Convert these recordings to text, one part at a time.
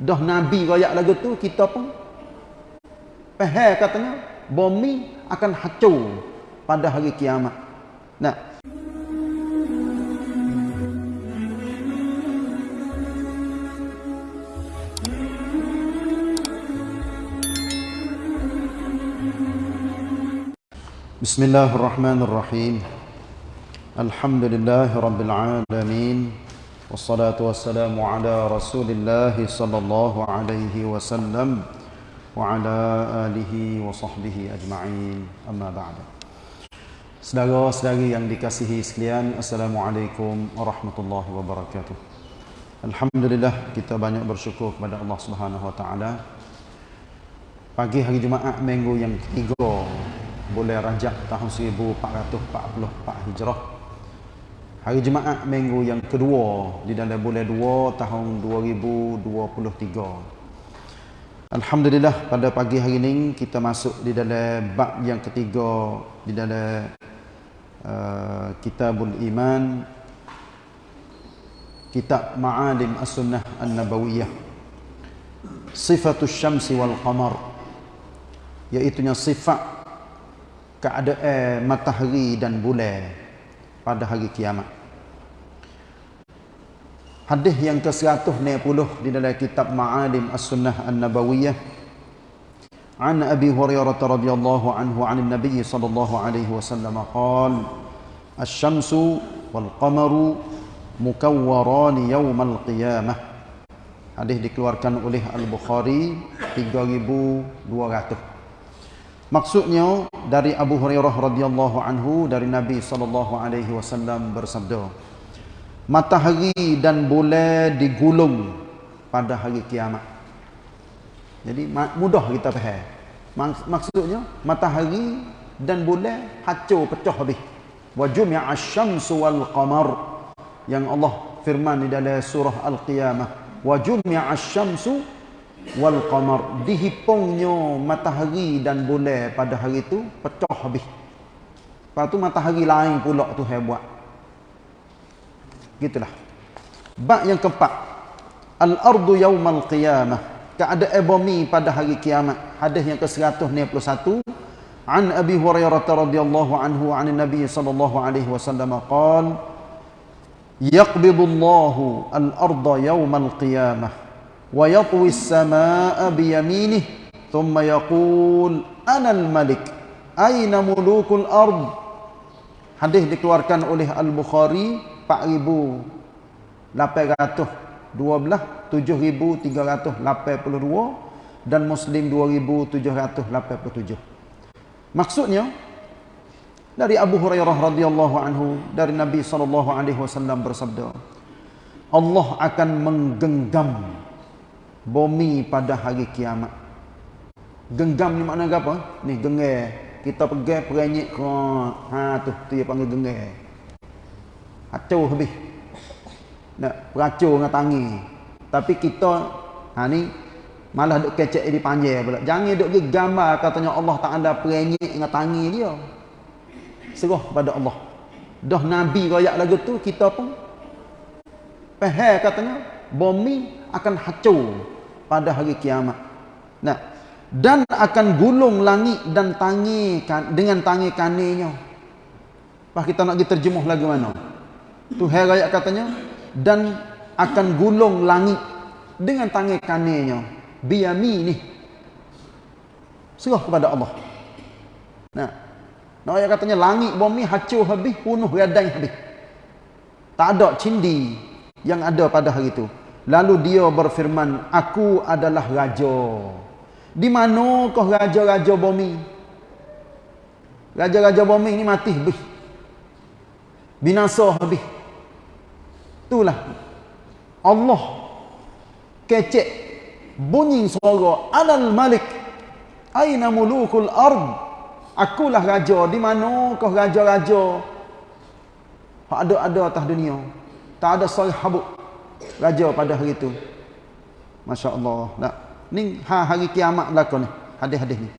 Dah Nabi royak lagu tu, kita pun faham katanya, bumi akan hancur pada hari kiamat. Nah, بسم الله الرحمن الرحيم الحمد لله رب العالمين والصلاة والسلام على رسول الله صلى الله عليه وسلم وعلى آله وصحبه أجمعين أما بعد Saudara-saudari yang dikasihi sekalian, Assalamualaikum warahmatullahi wabarakatuh. Alhamdulillah kita banyak bersyukur kepada Allah Subhanahu wa taala. Pagi hari Jumaat minggu yang ketiga bulan Rajab tahun 1444 Hijrah. Hari Jumaat minggu yang kedua di dalam bulan 2 tahun 2023. Alhamdulillah pada pagi hari ini kita masuk di dalam bab yang ketiga di dalam uh, Kitabul Iman Kitab Ma'alim As-Sunnah An-Nabawiyah Sifatul Syamsi wal Qamar Iaitunya sifat keadaan matahari dan bulan pada hari kiamat. Hadis yang ke-190 di dalam kitab Ma'alim As-Sunnah An-Nabawiyah. An Abi Hurairah radhiyallahu anhu 'an Nabi sallallahu alaihi wasallam qala Asy-syamsu wal qamaru mukawwaran yawm al-qiyamah Hadis dikeluarkan oleh Al-Bukhari 3200 Maksudnya dari Abu Hurairah radhiyallahu anhu dari Nabi sallallahu alaihi wasallam bersabda Matahari dan bulan digulung pada hari kiamat. Jadi mudah kita faham. Maksudnya matahari dan bulan hancur pecah habis. Wa jumi'a asy-syamsu wal qamar yang Allah firman di dalam surah Al-Qiyamah. Wa jumi'a asy-syamsu wal qamar dihipungnya matahari dan bulan pada hari itu pecah habis. Lepas tu matahari lain pula tu hai buat Gitulah. Bab yang keempat. Al-ardu yaumal qiyamah. Keadaan bumi pada hari kiamat. Hadis yang ke-191. An Abi Hurairah radhiyallahu anhu an Nabi sallallahu alaihi wasallam qala Yaqbidullahu al-arda yaumal qiyamah ويطوي السماء بيمينه ثم يقول أنا الملك أين ملوك الأرض hadis dikeluarkan oleh Al-Bukhari 4812 7382 dan Muslim 2787 maksudnya dari Abu Hurairah radhiyallahu anhu dari Nabi sallallahu alaihi wasallam bersabda Allah akan menggenggam bumi pada hari kiamat. Genggam ni makna apa? Ni gengar. Kita pegang perenyek ha tu tu dia panggil gengar. Hacur habis. Nak peracur dengan tangi. Tapi kita ha ni malah duk kecek di panjang pula. Jangan duk pergi gambar katanya Allah Taala perenyek dengan tangi dia. Serah pada Allah. Dah Nabi royak lagu tu kita pun faham katanya bumi akan hancur pada hari kiamat. Nah, dan akan gulung langit dan tangi kan, dengan tangi kaninya. Pak kita nak diterjemuh lagi mana? Tu hari ayat katanya dan akan gulung langit dengan tangi kaninya. Biyamini. Serah kepada Allah. Nah. Nah ayat katanya langit bumi hancur habis, penuh radai habis. Tak ada cindi yang ada pada hari itu. Lalu dia berfirman, aku adalah raja. Di mana kau raja-raja bumi? Raja-raja bumi ini mati habis. Binasa habis. Itulah. Allah kecek bunyi suara Anal Malik. Aina mulukul ard? Akulah raja. Di mana kau raja-raja? Ada-ada atas dunia. Tak ada sahabat raja pada hari itu. Masya Allah. Ni ha, hari kiamat belakang ni. Hadis-hadis ni.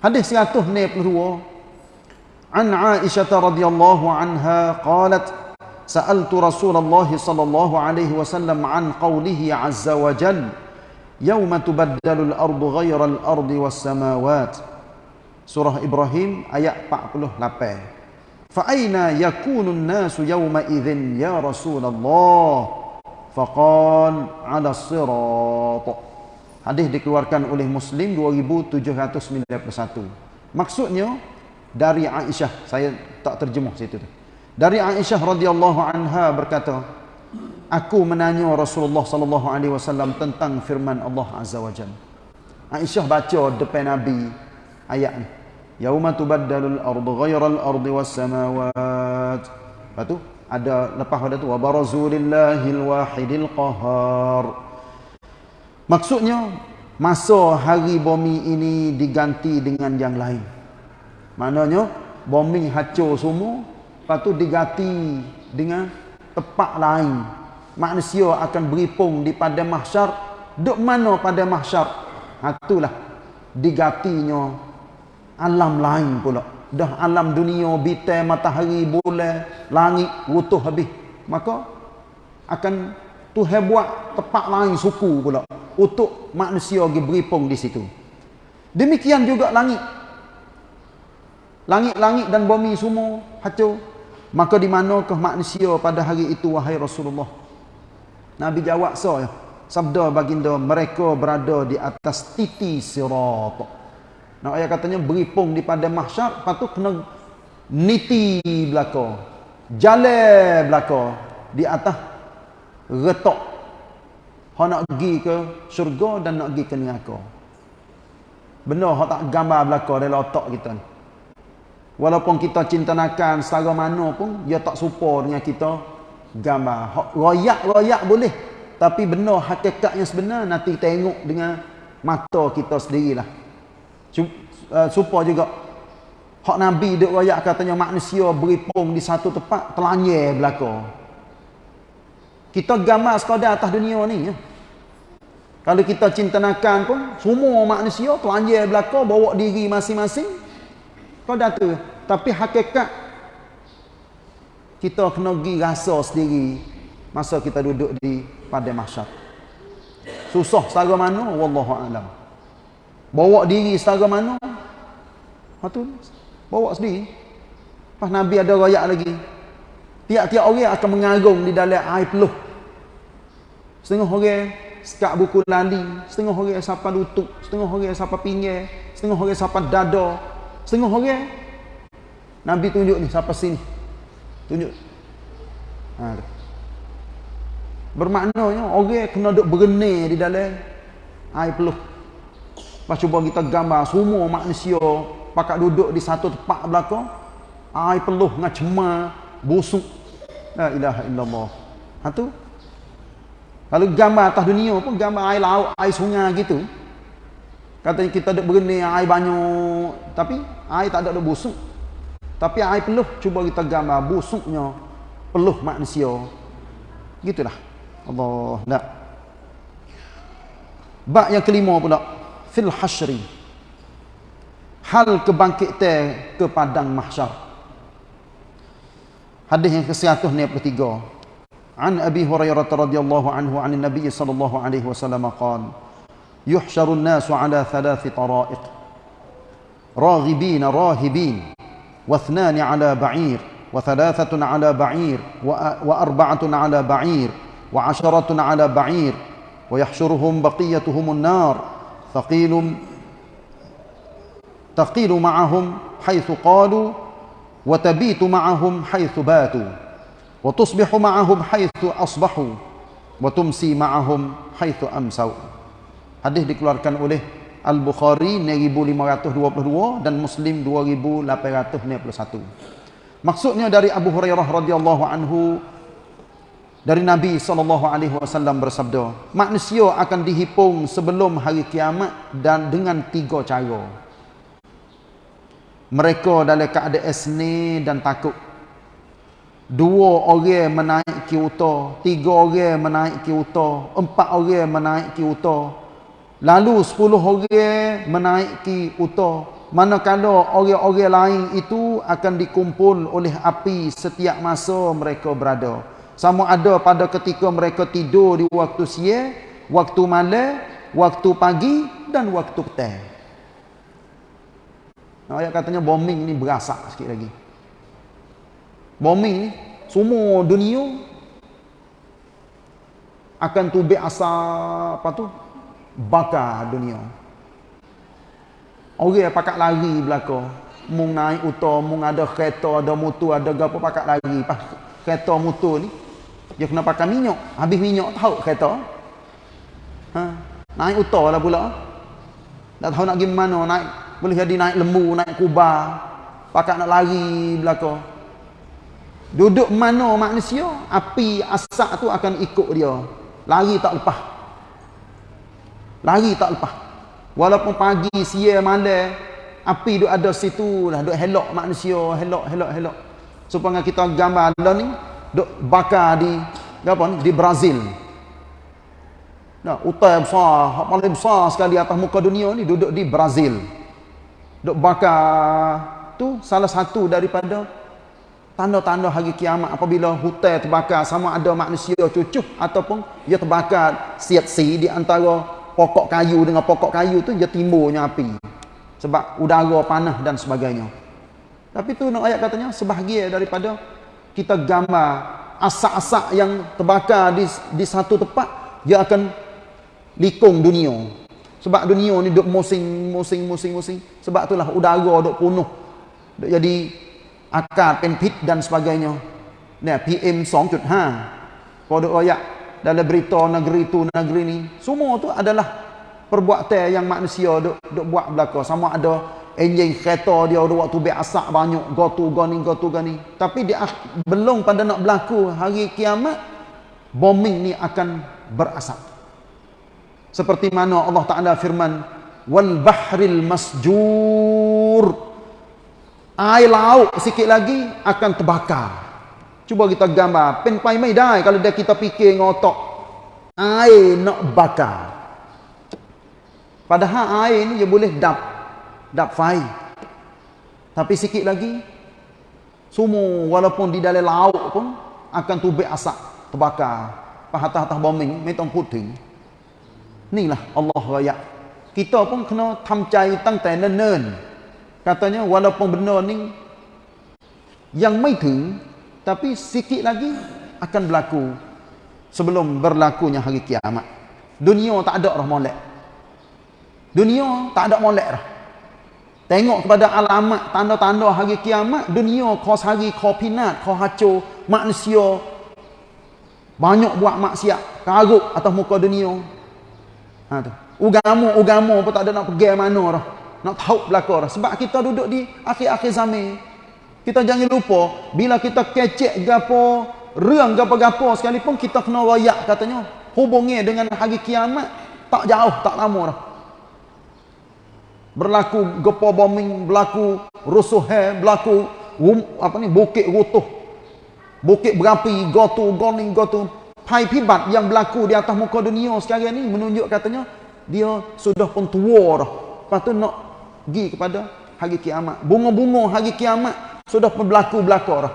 Hadis 192. An Aisyah radhiyallahu anha qalat sa'altu Rasulullah sallallahu alaihi wasallam an qawlihi azza wa jal yauma tubaddalu al-ardu ghayra al-ardi was-samawat surah ibrahim ayat 48 fa aina yakunu an-nasu yawma idzin ya rasulullah faqal 'ala as-sirat hadis dikeluarkan oleh muslim 2791 maksudnya dari aisyah saya tak terjemah situ tu dari aisyah radhiyallahu anha berkata aku menanya Rasulullah sallallahu alaihi wasallam tentang firman Allah azza wajalla. Aisyah baca depan Nabi ayat ni. Yauma tubaddalul ardu ghayral ardi was samawat. Lepas tu ada lepas pada tu wa barazulillahil wahidil qahar. Maksudnya masa hari bumi ini diganti dengan yang lain. Maknanya bumi hancur semua, lepas tu diganti dengan tempat lain. Manusia akan beripung di pada mahsyar duk mana pada mahsyar? Ha, itulah digatinya alam lain pula. Dah alam dunia bintang matahari bulan langit rutuh habis. Maka akan Tuhan buat tempat lain suku pula untuk manusia pergi beripung di situ. Demikian juga langit. Langit-langit dan bumi semua hancur maka di manakah manusia pada hari itu wahai Rasulullah Nabi jawab so ya. Sabda baginda mereka berada di atas titi sirat. Nak ayat katanya beripung di pada mahsyar, lepas tu kena niti belaka. Jalan belaka di atas retok. Ha nak pergi ke syurga dan nak pergi ke neraka. Benar hak tak gambar belaka dalam otak kita ni. Walaupun kita cinta nakan secara mana pun, dia tak serupa dengan kita gambar. Royak-royak boleh tapi benar hakikat yang sebenar nanti tengok dengan mata kita sendirilah. Uh, supaya juga. Hak nabi duk royak katanya manusia beripung di satu tempat telanyir belaka. Kita gambar sekadar atas dunia ni ya. kalau kita cinta nakan pun semua manusia telanyir belaka bawa diri masing-masing kau dah tu tapi hakikat kita kena pergi rasa sendiri masa kita duduk di pada mahsyar. Susah setara mana? Wallahu alam. Bawa diri setara mana? Tu bawa sendiri. Pas nabi ada royak lagi tiap-tiap orang akan mengagung di dalam air peluh. Setengah orang sekat buku lali setengah orang sapa lutut setengah orang sapa pinggir setengah orang sapa dada setengah orang. Nabi tunjuk ni siapa sini? Tunjuk. Ha. bermaknanya orang kena duduk berenir di dalam air peluh. Lepas cuba kita gambar semua manusia pakat duduk di satu tempat belakang air peluh dengan cemar busuk. La ilaha illallah. Ha tu. Kalau gambar atas dunia pun gambar air laut air sungai gitu katanya kita duduk berenir air banyak tapi air tak ada ada busuk tapi air peluh cuba kita gambar busuknya peluh manusia. Gitulah. Allah nak. Bab yang kelima pula fil hasyri. Hal kebangkitan ke padang mahsyar. Hadis yang ke-193. An Abi Hurairah radhiyallahu anhu an Nabi sallallahu alaihi wasallam qala yuhsyaru an-nasu ala thalath tara'iq. Raghibin rahibin واثنان على بعير وثلاثة على بعير وأربعة على بعير وعشرة على بعير ويحشرهم بقيتهم النار. ثقيل تقيل معهم حيث قالوا وتبيت معهم حيث باتوا وتصبح معهم حيث أصبحوا وتمسي معهم حيث أمسوا. Hadis dikeluarkan oleh Al-Bukhari 1522 dan Muslim 2891. Maksudnya dari Abu Hurairah radhiyallahu anhu dari Nabi sallallahu alaihi wasallam bersabda, manusia akan dihipung sebelum hari kiamat dan dengan tiga cara. Mereka dalam keadaan seni dan takut. Dua orang menaiki unta, tiga orang menaiki unta, empat orang menaiki unta, Lalu sepuluh orang menaiki uta. Manakala orang-orang lain itu akan dikumpul oleh api setiap masa mereka berada. Sama ada pada ketika mereka tidur di waktu siang, waktu malam, waktu pagi dan waktu petang. Nah, ayat katanya bombing ni berasak sikit lagi. Bombing ni semua dunia akan tubik asap apa tu? Bakar dunia. Orang yang pakat lari belakang. Mung naik utah, mung ada kereta, ada motor, ada gapo pakat lari. Kereta motor ni, dia kena pakai minyak. Habis minyak tahu kereta. Ha, naik utah lah pula. Tak tahu nak pergi mana naik. Boleh jadi naik lembu, naik kubah. Pakat nak lari belakang. Duduk mana manusia, api asap tu akan ikut dia. Lari tak lepas. Lari tak lepas. Walaupun pagi, siang, malam, api duk ada situ lah, duk helok manusia, helok, helok, helok. Supaya kita gambar ada ni, duk bakar di, apa ni, di Brazil. Nah, utai besar, paling besar sekali atas muka dunia ni duduk di Brazil. Duk bakar tu salah satu daripada tanda-tanda hari kiamat apabila hutan terbakar sama ada manusia cucuh ataupun ia terbakar siat-si di antara pokok kayu dengan pokok kayu tu dia timbulnya api. Sebab udara panah dan sebagainya. Tapi tu nak ayat katanya sebahagia daripada kita gambar asak-asak yang terbakar di, di satu tempat dia akan likung dunia. Sebab dunia ni duk musing musing musing musing. Sebab itulah udara duk penuh. Duk jadi akar penpit dan sebagainya. Nah, PM 2.5 kalau duk ayat dalam berita negeri tu negeri ni. Semua tu adalah perbuatan yang manusia duk, duk buat belaka. Sama ada enjin kereta dia waktu biar asak banyak gotu gani gotu gani tapi dia belum pada nak berlaku hari kiamat bombing ni akan berasap. Seperti mana Allah Taala firman wal bahril masjur. Air laut sikit lagi akan terbakar. Cuba kita gambar. Pen pai mai dai kalau dia kita fikir ngotok. Air nak bakar. Padahal air ni dia boleh dap dap fai. Tapi sikit lagi semua walaupun di dalam laut pun akan tubik asap terbakar. Pahatah-hatah bombing, metong puting. Inilah Allah raya. Kita pun kena tamcai tang tai nen katanya walaupun benda ni yang mai ถึง tapi sikit lagi akan berlaku sebelum berlakunya hari kiamat. Dunia tak ada dah molek. Dunia tak ada molek dah. Tengok kepada alamat tanda-tanda hari kiamat dunia kau hari kau pinat kau hancur manusia. Banyak buat maksiat karuk atas muka dunia. Ha tu. Ugama-ugama pun tak ada nak pergi mana dah. Nak tahu belakang sebab kita duduk di akhir-akhir zaman kita jangan lupa bila kita kecek gapo reang gapo-gapo sekalipun kita kena royak katanya hubungi dengan hari kiamat tak jauh tak lama dah. Berlaku gepa bombing berlaku rusuh berlaku um, apa ni bukit rutuh. Bukit berapi gotu goni gotu pai pibat yang berlaku di atas muka dunia sekarang ni menunjuk katanya dia sudah pun tua dah. Lepas tu nak pergi kepada hari kiamat. Bunga-bunga hari kiamat sudah berlaku-berlaku dah.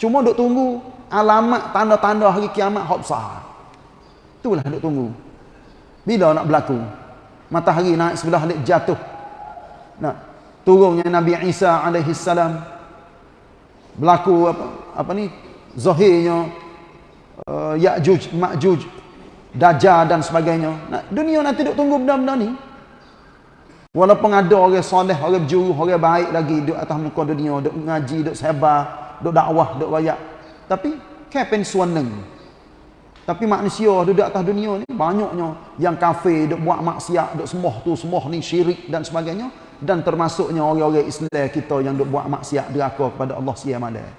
Cuma duk tunggu alamat tanda-tanda hari kiamat hok besar. Itulah duk tunggu. Bila nak berlaku? Matahari naik sebelah alik jatuh. Nah, turunnya Nabi Isa alaihi salam berlaku apa apa ni? Zahirnya uh, Ya'juj, Ma'juj, Dajjal dan sebagainya. Nah, dunia nanti duk tunggu benda-benda ni. Walaupun ada orang soleh, orang berjuru, orang baik lagi duduk atas muka dunia, duduk mengaji, duduk sebar, duduk dakwah, duduk wayak. Tapi, kepen suaneng. Tapi manusia duduk atas dunia ni, banyaknya yang kafe, duduk buat maksiat, duduk semoh tu, semoh ni, syirik dan sebagainya. Dan termasuknya orang-orang Islam kita yang duduk buat maksiat deraka kepada Allah malam.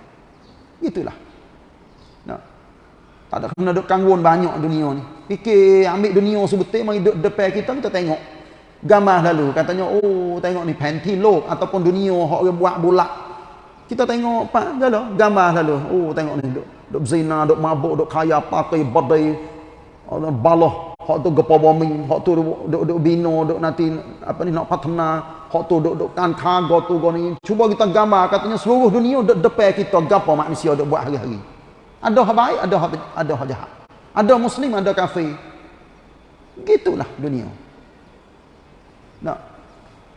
Itulah. Nah. Tak ada kena duduk kanggun banyak dunia ni. Fikir ambil dunia sebetul, mari duduk depan kita, kita tengok gambar lalu katanya oh tengok ni panti lok ataupun dunia hok orang buat bulat kita tengok pak galo gambar lalu. Oh tengok ni duk duk zina duk mabuk duk kaya pakai badai Allah baloh hok tu gepo bombing hok tu duk duk bino duk nanti apa ni nak patna hok tu duk duk kan kago tu goni. Cuba kita gambar katanya seluruh dunia duk depan kita gapo manusia duk buat hari-hari. Ada hak baik ada hak ada hak jahat. Ada muslim ada kafir. Gitulah dunia nak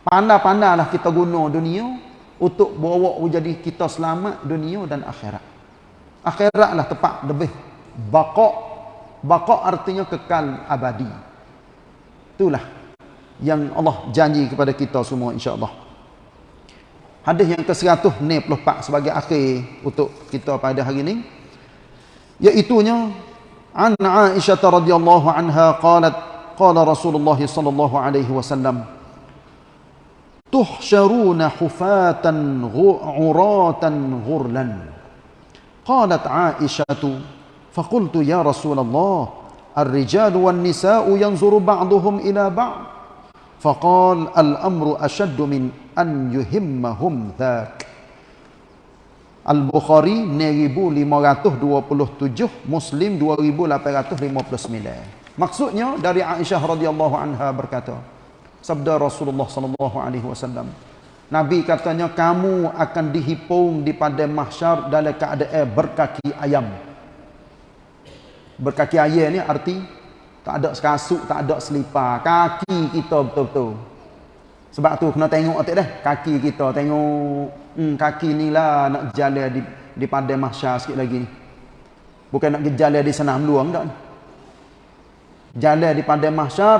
pandai-pandailah kita guna dunia untuk bawa jadi kita selamat dunia dan akhirat. Akhiratlah tepat lebih baqa baqa artinya kekal abadi. Itulah yang Allah janji kepada kita semua insya-Allah. Hadis yang ke-194 sebagai akhir untuk kita pada hari ini iaitu nya an Aisyah radhiyallahu anha qalat qala Rasulullah sallallahu alaihi wasallam tuhsyaruna hufatan ghuratan ghurlan qalat Aisyah faqultu ya Rasulullah الرجال والنساء ينظر بعضهم إلى بعض فقال الأمر أشد من أن يهمهم ذاك Al-Bukhari 1527, Muslim 2859. Maksudnya dari Aisyah radhiyallahu anha berkata, sabda Rasulullah sallallahu alaihi wasallam, Nabi katanya kamu akan dihipung di pada mahsyar dalam keadaan berkaki ayam. Berkaki ayam ni arti tak ada sekasuk, tak ada selipar, kaki kita betul-betul. Sebab tu kena tengok atik dah. Kaki kita tengok. Hmm, kaki ni lah nak jalan di, di padai mahsyar sikit lagi. Bukan nak jalan di senam luang tak. Jalan di padai mahsyar.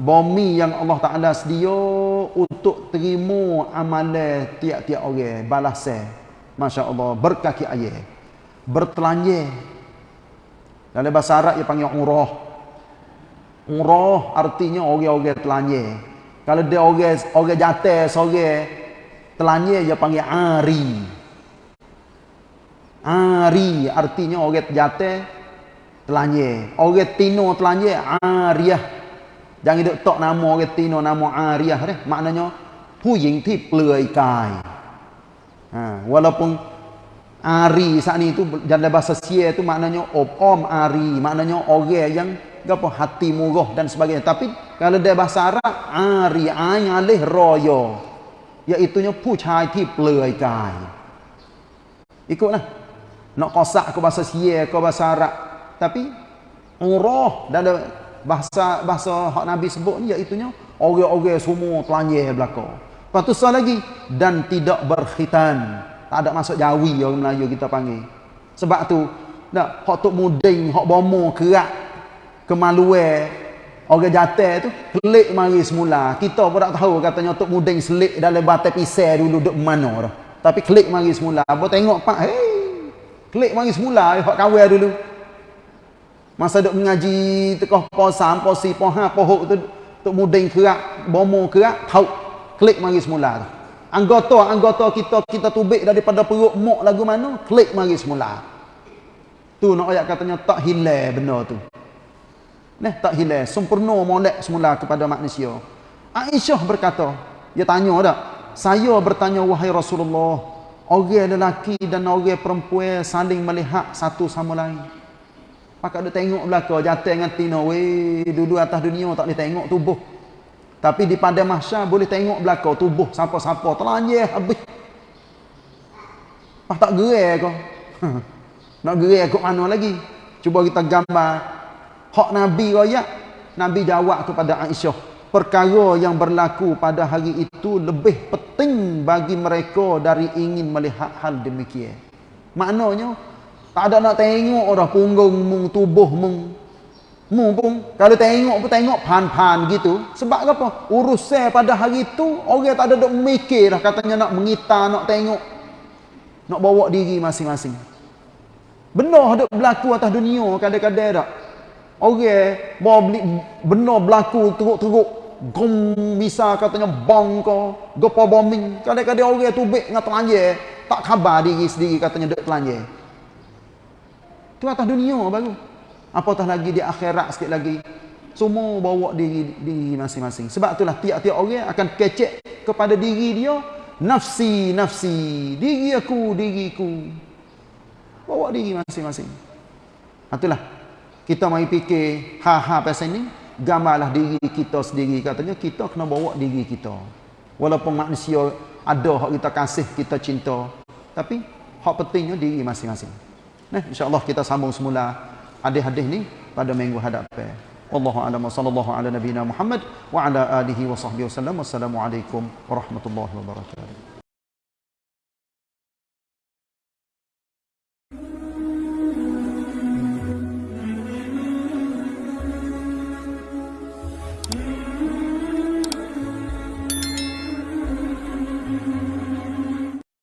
Bumi yang Allah Ta'ala sedia untuk terima amalan tiap-tiap orang. Balasnya. Masya Allah. Berkaki ayah. Bertelanje. Dalam bahasa Arab dia panggil umrah. Umrah artinya orang-orang telanje. Kalau dia orang orang jatuh seorang telanya dia panggil ari. Ari artinya orang jatuh telanya. Orang tino telanya ariah. Jangan duk tok nama orang tino nama ariah deh. Maknanya ผู้หญิงที่เปลือยกาย ha, walaupun ari saat ni itu dalam bahasa sia itu maknanya om ari maknanya orang yang apa hati murah dan sebagainya tapi kalau dia bahasa Arab ari ai alih royo iaitu nya ผู้ชายที่เปลือยกาย ikutlah nak kosak ke bahasa sia ke bahasa Arab tapi urah dalam bahasa bahasa hak Nabi sebut ni iaitu nya orang-orang semua telanjang belaka. Lepas tu lagi dan tidak berkhitan. Tak ada masuk jawi orang Melayu kita panggil. Sebab tu nak hak tok muding hak bomo kerak kemaluan orang jatuh tu klik mari semula. Kita pun tak tahu katanya tok muding selik dalam batai pisau dulu duk mana dah. Tapi klik mari semula. Apa tengok pak? Hey klik mari semula hak kawal dulu masa duk mengaji tekah posam posi poha pohok tu tok muding kerak bomo kerak tahu klik mari semula tu anggota-anggota kita kita tubik daripada perut mok lagu mana klik mari semula tu nak ayat katanya tak hilang benda tu Nah, tak hilang. Sempurna molek semula kepada manusia. Aisyah berkata, dia tanya tak? Saya bertanya, wahai Rasulullah, orang lelaki dan orang perempuan saling melihat satu sama lain. Pakak dia tengok belakang, jatuh dengan tina, weh, dulu atas dunia tak boleh tengok tubuh. Tapi di pada mahsyar boleh tengok belakang tubuh siapa-siapa. Telanjah habis. Pak tak gerai kau. Nak gerai kau mana lagi? Cuba kita gambar Hak Nabi royak, Nabi jawab kepada Aisyah, perkara yang berlaku pada hari itu lebih penting bagi mereka dari ingin melihat hal demikian. Maknanya, tak ada nak tengok orang punggung mung, tubuh mung. Mung pun, kalau tengok pun tengok pan-pan gitu. Sebab apa? Urusan pada hari itu, orang tak ada nak mikir katanya nak mengitar, nak tengok. Nak bawa diri masing-masing. Benar ada berlaku atas dunia kadang-kadang tak? Orang mau beli benar berlaku teruk-teruk gom bisa katanya bang ko gopo bombing kadang-kadang orang tubik dengan telanjang tak khabar diri sendiri katanya dek telanjang tu atas dunia baru. Apatah lagi di akhirat sikit lagi. Semua bawa diri diri masing-masing. Sebab itulah tiap-tiap orang akan kecek kepada diri dia nafsi nafsi diri aku diriku. Bawa diri masing-masing. Itulah. Kita mari fikir ha-ha pasal ni gambarlah diri kita sendiri. Katanya kita kena bawa diri kita. Walaupun manusia ada hak kita kasih kita cinta. Tapi hak pentingnya diri masing-masing nah insyaallah kita sambung semula hadis-hadis ni pada minggu hadapan Wallahu a'lam sallallahu ala nabiyyina Muhammad wa ala alihi wa sahbihi wasallam. Wassalamualaikum warahmatullahi wabarakatuh.